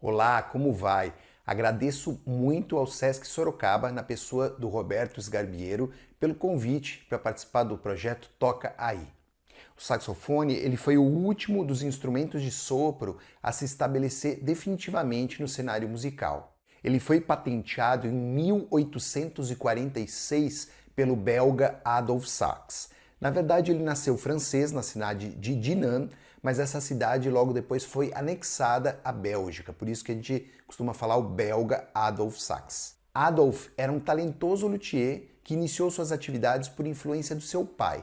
Olá, como vai? Agradeço muito ao Sesc Sorocaba, na pessoa do Roberto Sgarbiero, pelo convite para participar do projeto Toca Aí. O saxofone ele foi o último dos instrumentos de sopro a se estabelecer definitivamente no cenário musical. Ele foi patenteado em 1846 pelo belga Adolf Sax. Na verdade, ele nasceu francês na cidade de Dinan, mas essa cidade logo depois foi anexada à Bélgica, por isso que a gente costuma falar o belga Adolf Sax. Adolf era um talentoso luthier que iniciou suas atividades por influência do seu pai.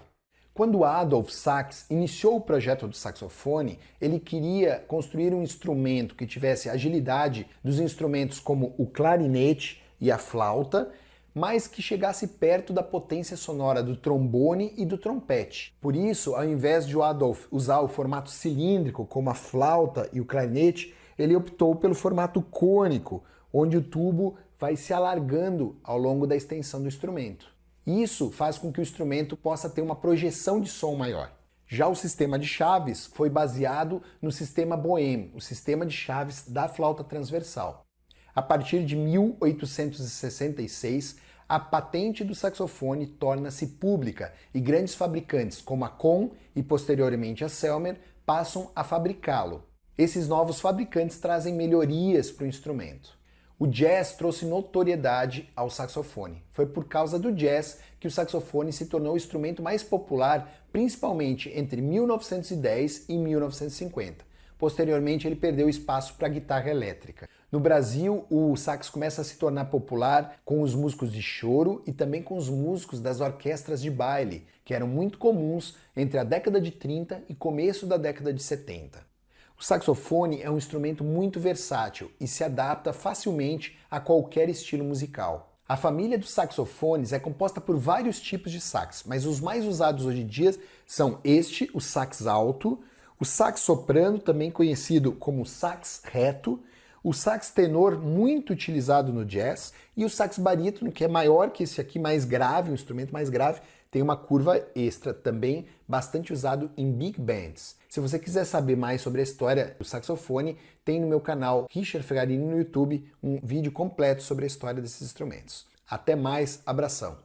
Quando Adolf Sax iniciou o projeto do saxofone, ele queria construir um instrumento que tivesse agilidade dos instrumentos como o clarinete e a flauta mas que chegasse perto da potência sonora do trombone e do trompete. Por isso, ao invés de o Adolf usar o formato cilíndrico, como a flauta e o clarinete, ele optou pelo formato cônico, onde o tubo vai se alargando ao longo da extensão do instrumento. Isso faz com que o instrumento possa ter uma projeção de som maior. Já o sistema de chaves foi baseado no sistema Boehm, o sistema de chaves da flauta transversal. A partir de 1866, a patente do saxofone torna-se pública e grandes fabricantes como a Com e posteriormente a Selmer passam a fabricá-lo. Esses novos fabricantes trazem melhorias para o instrumento. O jazz trouxe notoriedade ao saxofone. Foi por causa do jazz que o saxofone se tornou o instrumento mais popular, principalmente entre 1910 e 1950. Posteriormente, ele perdeu espaço para a guitarra elétrica. No Brasil, o sax começa a se tornar popular com os músicos de choro e também com os músicos das orquestras de baile, que eram muito comuns entre a década de 30 e começo da década de 70. O saxofone é um instrumento muito versátil e se adapta facilmente a qualquer estilo musical. A família dos saxofones é composta por vários tipos de sax, mas os mais usados hoje em dia são este, o sax alto, o sax soprano, também conhecido como sax reto, o sax tenor, muito utilizado no jazz, e o sax barítono, que é maior que esse aqui, mais grave, um instrumento mais grave, tem uma curva extra, também bastante usado em big bands. Se você quiser saber mais sobre a história do saxofone, tem no meu canal Richard Ferrarini no YouTube um vídeo completo sobre a história desses instrumentos. Até mais, abração!